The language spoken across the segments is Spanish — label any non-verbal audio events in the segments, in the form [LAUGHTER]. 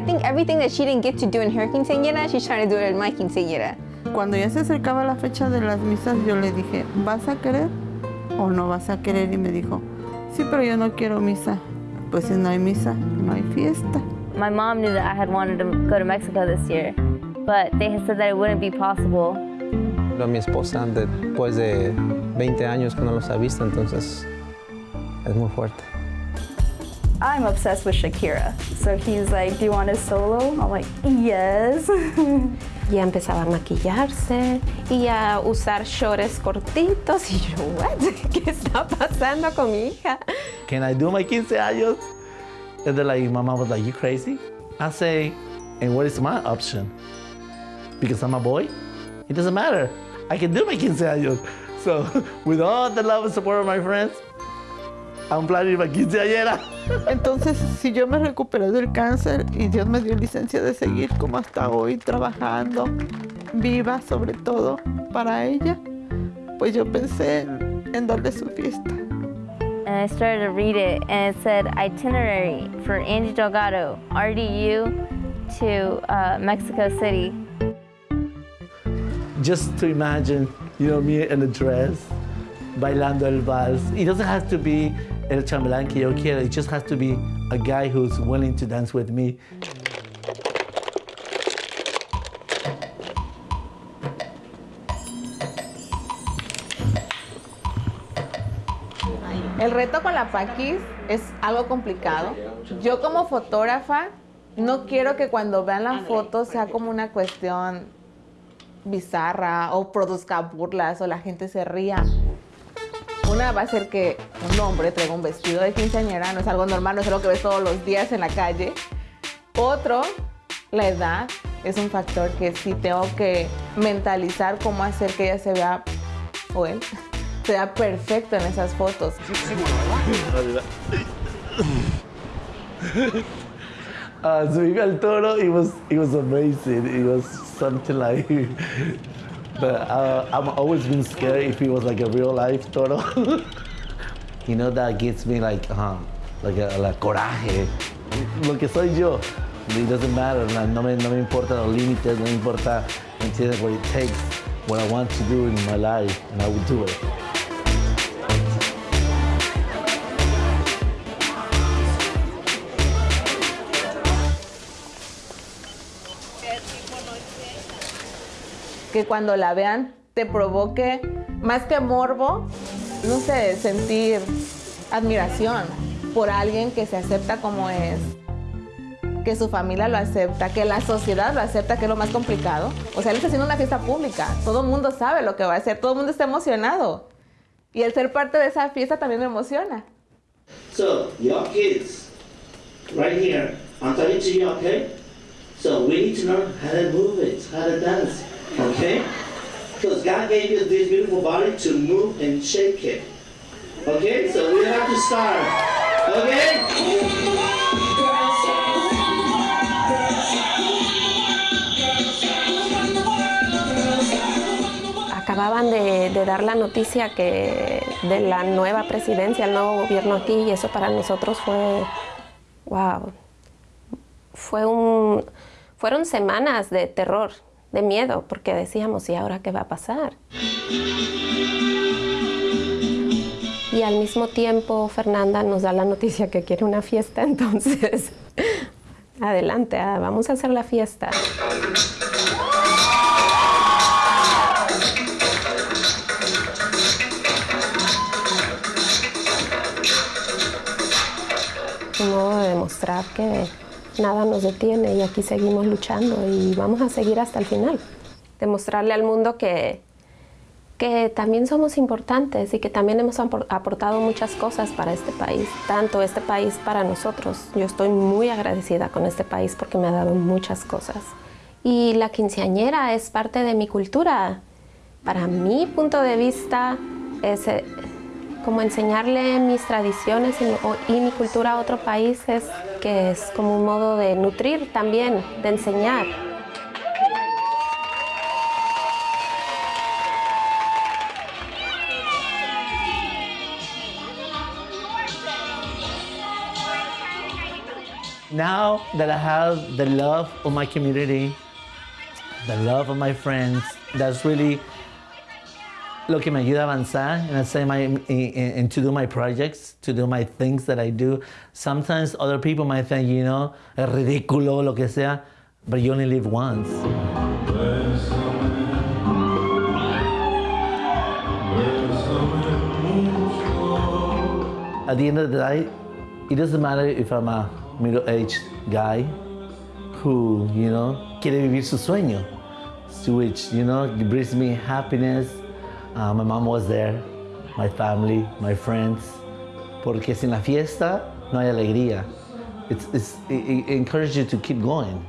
I think everything that she didn't get to do in her quinceañera, she's trying to do it in my quinceañera. Cuando ya se acercaba la fecha de las misas, yo le dije, ¿vas a querer o no vas a querer? Y me dijo, sí, pero yo no quiero misa. Pues si no hay misa, no hay fiesta. My mom knew that I had wanted to go to Mexico this year, but they had said that it wouldn't be possible. A mi esposa después de 20 años que no los ha visto, entonces es muy fuerte. I'm obsessed with Shakira. So he's like, do you want a solo? I'm like, yes. [LAUGHS] Ya empezaba a maquillarse y a usar shorts cortitos y yo, what? [LAUGHS] ¿Qué está pasando con mi hija? Can I do my 15 años? And they're like, my mom was like, you crazy? I say, and what is my option? Because I'm a boy? It doesn't matter. I can do my 15 años. So [LAUGHS] with all the love and support of my friends, I'm planning my quinceañera. Entonces, si yo me recuperé del cáncer y Dios me dio licencia de seguir como hasta hoy, trabajando, viva sobre todo para ella, pues yo pensé en, en darle su fiesta. And I started to read it, and it said itinerary for Angie Delgado, RDU to uh, Mexico City. Just to imagine, you know, me in a dress, bailando el vals. It doesn't have to be el chambelán que yo quiero. It just has to be a guy who's willing to dance with me. El reto con la Paquis es algo complicado. Yo como fotógrafa no quiero que cuando vean la foto sea como una cuestión bizarra o produzca burlas o la gente se ría. Una va a ser que un hombre traiga un vestido de quinceañera, no es algo normal, no es algo que ves todos los días en la calle. Otro, la edad, es un factor que sí tengo que mentalizar cómo hacer que ella se vea, o él, [LAUGHS] se vea perfecto en esas fotos. Uh, subirme al toro, it was, it was amazing. It was something like, but uh, I'm always been scared if it was like a real life toro. [LAUGHS] you know, that gets me like, uh, like a, like coraje. Lo que soy yo, it doesn't matter. No, me, no me importa los límites, no me importa, ¿me entiendes? What it takes, what I want to do in my life, and I will do it. Que cuando la vean te provoque más que morbo, no sé, sentir admiración por alguien que se acepta como es, que su familia lo acepta, que la sociedad lo acepta, que es lo más complicado. O sea, él está haciendo una fiesta pública, todo el mundo sabe lo que va a hacer, todo el mundo está emocionado. Y el ser parte de esa fiesta también me emociona. So, your kids, right here, I'm talking to you, okay? So we need to learn how to move it, how to dance, okay? Because God gave you this beautiful body to move and shake it. Okay? So we have to start. Okay? Acababan de, de dar la noticia que de la nueva presidencia, el nuevo gobierno aquí, y eso para nosotros fue, wow, fue un, fueron semanas de terror, de miedo, porque decíamos, ¿y ahora qué va a pasar? Y al mismo tiempo Fernanda nos da la noticia que quiere una fiesta, [LAUGHS] entonces adelante, ah, vamos a hacer la fiesta. Un modo de demostrar que nada nos detiene y aquí seguimos luchando y vamos a seguir hasta el final. Demostrarle al mundo que, que también somos importantes y que también hemos apor- aportado muchas cosas para este país, tanto este país para nosotros. Yo estoy muy agradecida con este país porque me ha dado muchas cosas. Y la quinceañera es parte de mi cultura. Para mi punto de vista es como enseñarle mis tradiciones y, o- y mi cultura a otro país es que es como un modo de nutrir también, de enseñar. Now that I have the love of my community, the love of my friends, that's really lo que me ayuda a avanzar and I say my and to do my projects, to do my things that I do. Sometimes other people might think, you know, es ridículo, lo que sea, but you only live once. At the end of the day, it doesn't matter if I'm a middle-aged guy who, you know, quiere vivir su sueño, which, you know, brings me happiness. Uh, my mom was there, my family, my friends, porque sin la fiesta no hay alegría. It's, it's, it, it encourages you to keep going.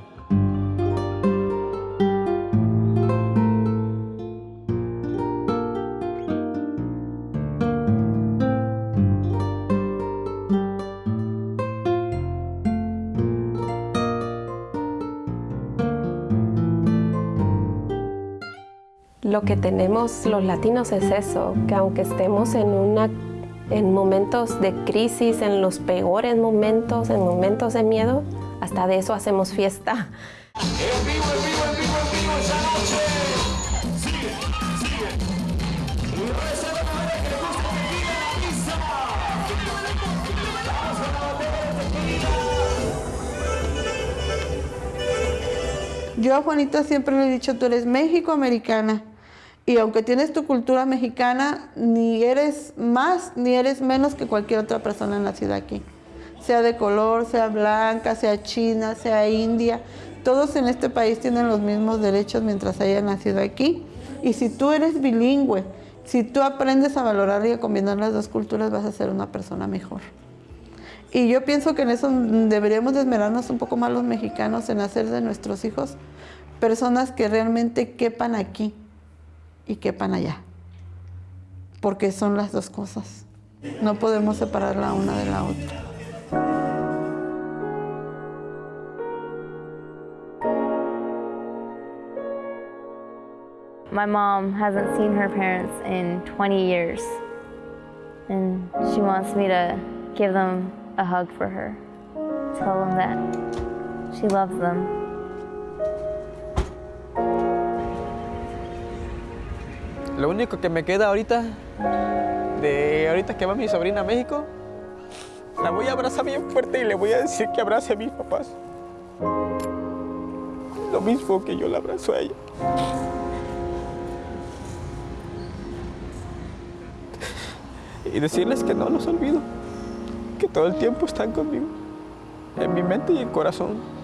Lo que tenemos los latinos es eso, que aunque estemos en, una, en momentos de crisis, en los peores momentos, en momentos de miedo, hasta de eso hacemos fiesta. Yo a Juanita siempre le he dicho, tú eres México-americana. Y aunque tienes tu cultura mexicana, ni eres más ni eres menos que cualquier otra persona nacida aquí. Sea de color, sea blanca, sea china, sea india. Todos en este país tienen los mismos derechos mientras hayan nacido aquí. Y si tú eres bilingüe, si tú aprendes a valorar y a combinar las dos culturas, vas a ser una persona mejor. Y yo pienso que en eso deberíamos esmerarnos un poco más los mexicanos en hacer de nuestros hijos personas que realmente quepan aquí y quepan allá. Porque son las dos cosas. No podemos separar la una de la otra. My mom hasn't seen her parents in 20 years, and she wants me to give them a hug for her. Tell them that she loves them. Lo único que me queda ahorita, de ahorita que va mi sobrina a México, la voy a abrazar bien fuerte y le voy a decir que abrace a mis papás. Lo mismo que yo la abrazo a ella. Y decirles que no los olvido, que todo el tiempo están conmigo, en mi mente y el corazón.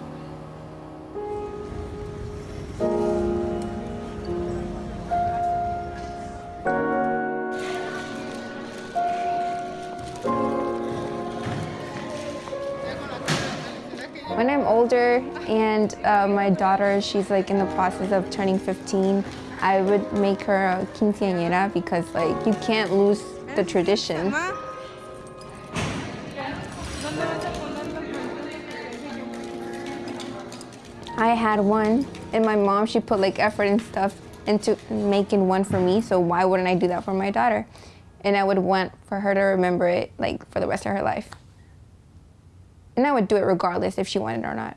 Older and uh, my daughter, she's like in the process of turning 15, I would make her a quinceañera because like you can't lose the tradition. I had one and my mom, she put like effort and stuff into making one for me, so why wouldn't I do that for my daughter? And I would want for her to remember it like for the rest of her life. And I would do it regardless if she wanted or not.